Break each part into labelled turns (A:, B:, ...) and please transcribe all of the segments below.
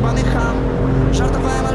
A: ебаный хам. Жартовая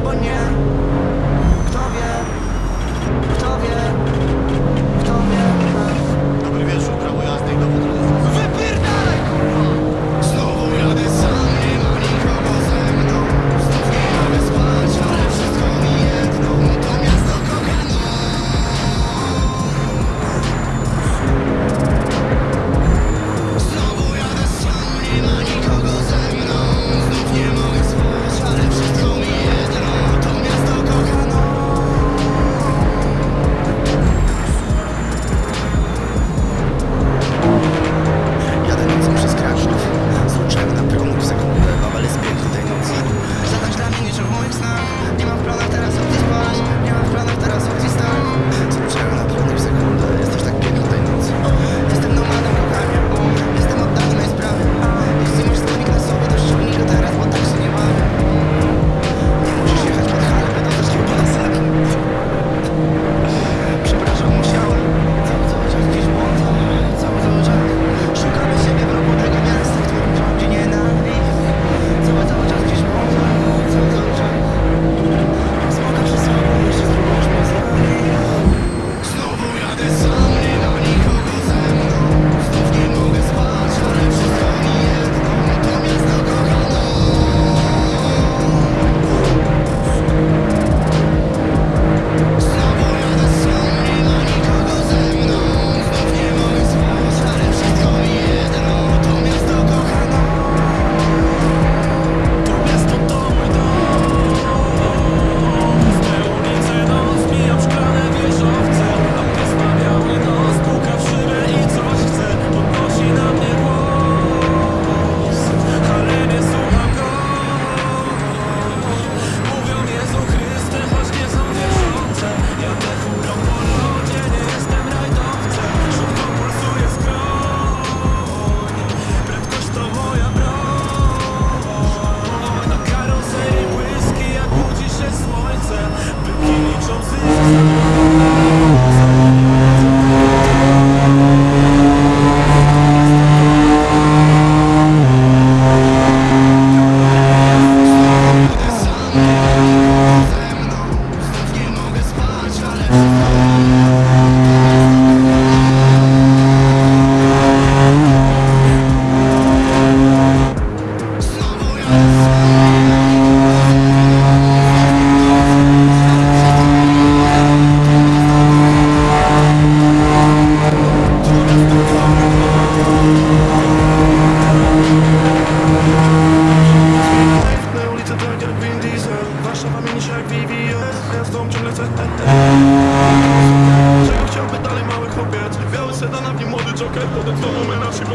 A: Znowu
B: mena się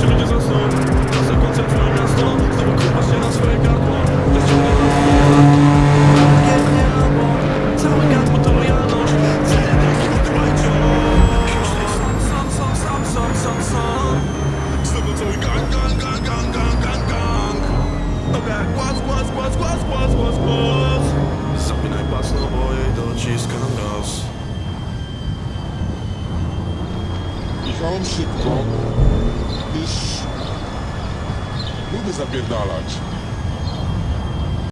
C: się ludzie zasną Czasem koncentruje miasto Znowu kurwa się na swoje gardło Zaciągnie na Pięknie albo Całe gardło to lojalność Zelenek i trwajcie
B: Sam, sam, sam, sam, sam, sam
C: Znowu cały gang, gang, gang, gang, gang, gang, gang Dobra, głaz, głaz, głaz, głaz, głaz, głaz, Zapinaj pas, no bo jej dociskam raz
D: jechałem szybko, gdyż lubię zapierdalać.